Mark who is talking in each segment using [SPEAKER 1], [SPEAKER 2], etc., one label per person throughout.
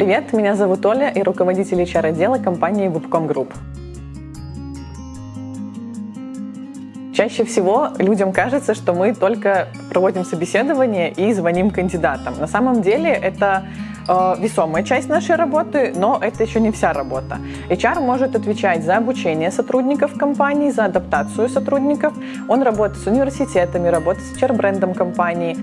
[SPEAKER 1] привет! Меня зовут Оля и руководитель HR-отдела компании Webcom Group. Чаще всего людям кажется, что мы только проводим собеседование и звоним кандидатам. На самом деле это э, весомая часть нашей работы, но это еще не вся работа. HR может отвечать за обучение сотрудников компании, за адаптацию сотрудников. Он работает с университетами, работает с HR-брендом компании.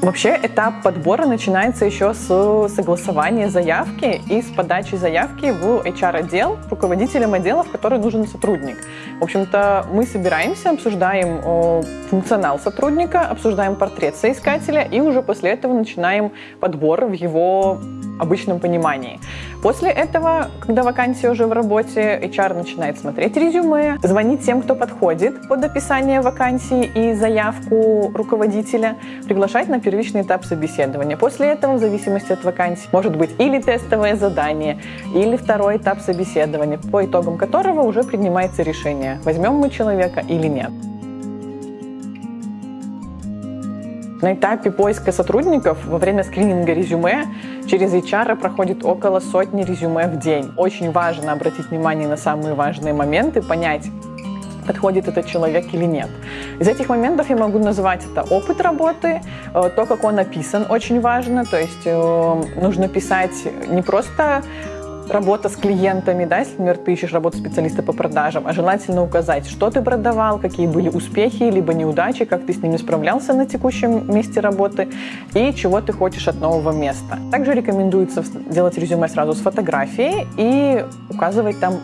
[SPEAKER 1] Вообще этап подбора начинается еще с согласования заявки и с подачи заявки в HR-отдел руководителем отдела, в который нужен сотрудник. В общем-то, мы собираемся, обсуждаем функционал сотрудника, обсуждаем портрет соискателя и уже после этого начинаем подбор в его обычном понимании. После этого, когда вакансия уже в работе, HR начинает смотреть резюме, звонить тем, кто подходит под описание вакансии и заявку руководителя, приглашать на первичный этап собеседования. После этого, в зависимости от вакансии, может быть или тестовое задание, или второй этап собеседования, по итогам которого уже принимается решение, возьмем мы человека или нет. На этапе поиска сотрудников во время скрининга резюме через HR проходит около сотни резюме в день. Очень важно обратить внимание на самые важные моменты, понять, подходит этот человек или нет. Из этих моментов я могу назвать это опыт работы, э, то, как он написан, очень важно. То есть э, нужно писать не просто работа с клиентами, да, если, например, ты ищешь работу специалиста по продажам, а желательно указать, что ты продавал, какие были успехи, либо неудачи, как ты с ними справлялся на текущем месте работы и чего ты хочешь от нового места. Также рекомендуется делать резюме сразу с фотографией и указывать там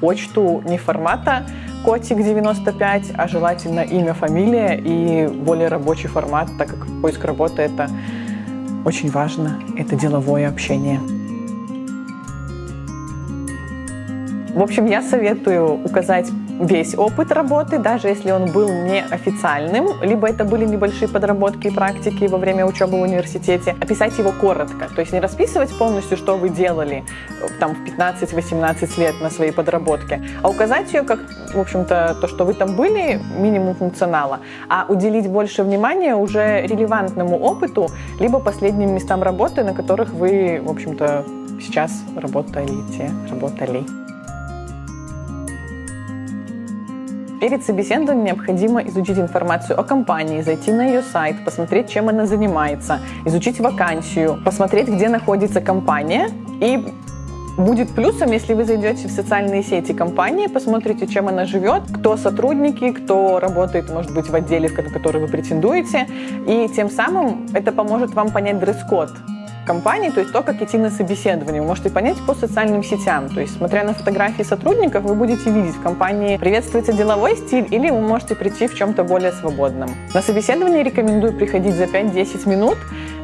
[SPEAKER 1] почту не формата котик 95, а желательно имя, фамилия и более рабочий формат, так как поиск работы это очень важно, это деловое общение. В общем, я советую указать весь опыт работы, даже если он был неофициальным, либо это были небольшие подработки и практики во время учебы в университете, описать его коротко, то есть не расписывать полностью, что вы делали э, там в 15-18 лет на своей подработке, а указать ее как, в общем-то, то, что вы там были, минимум функционала, а уделить больше внимания уже релевантному опыту, либо последним местам работы, на которых вы, в общем-то, сейчас работаете, работали. Перед собеседованием необходимо изучить информацию о компании, зайти на ее сайт, посмотреть, чем она занимается, изучить вакансию, посмотреть, где находится компания и Будет плюсом, если вы зайдете в социальные сети компании, посмотрите, чем она живет, кто сотрудники, кто работает, может быть, в отделе, в который вы претендуете, и тем самым это поможет вам понять дресс-код компании, то есть то, как идти на собеседование. Вы можете понять по социальным сетям. То есть, смотря на фотографии сотрудников, вы будете видеть в компании приветствуется деловой стиль или вы можете прийти в чем-то более свободном. На собеседование рекомендую приходить за 5-10 минут.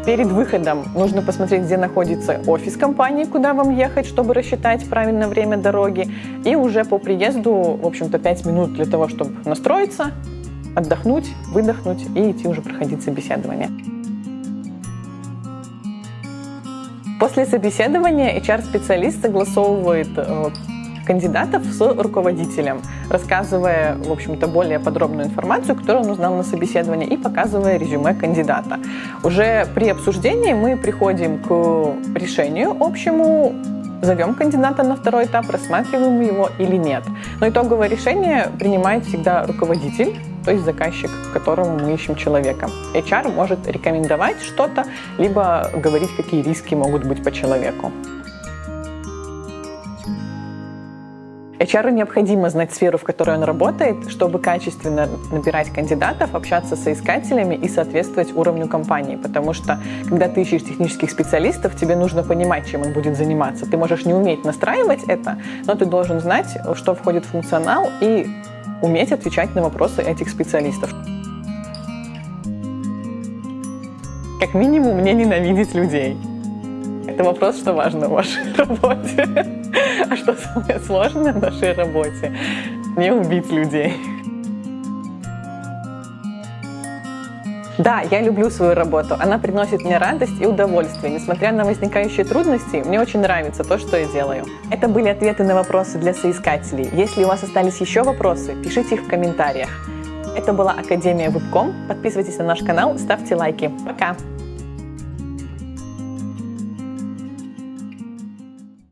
[SPEAKER 1] Перед выходом нужно посмотреть, где находится офис компании, куда вам ехать, чтобы рассчитать правильное время дороги. И уже по приезду, в общем-то, 5 минут для того, чтобы настроиться, отдохнуть, выдохнуть и идти уже проходить собеседование. После собеседования HR-специалист согласовывает э, кандидатов с руководителем, рассказывая, в общем-то, более подробную информацию, которую он узнал на собеседовании, и показывая резюме кандидата. Уже при обсуждении мы приходим к решению общему, зовем кандидата на второй этап, рассматриваем его или нет. Но итоговое решение принимает всегда руководитель, то есть заказчик, которому мы ищем человека. HR может рекомендовать что-то, либо говорить, какие риски могут быть по человеку. HR необходимо знать сферу, в которой он работает, чтобы качественно набирать кандидатов, общаться с соискателями и соответствовать уровню компании. Потому что, когда ты ищешь технических специалистов, тебе нужно понимать, чем он будет заниматься. Ты можешь не уметь настраивать это, но ты должен знать, что входит в функционал и уметь отвечать на вопросы этих специалистов. Как минимум, не ненавидеть людей. Это вопрос, что важно в вашей работе. А что самое сложное в нашей работе? Не убить людей. Да, я люблю свою работу. Она приносит мне радость и удовольствие. Несмотря на возникающие трудности, мне очень нравится то, что я делаю. Это были ответы на вопросы для соискателей. Если у вас остались еще вопросы, пишите их в комментариях. Это была Академия Вебком. Подписывайтесь на наш канал, ставьте лайки. Пока!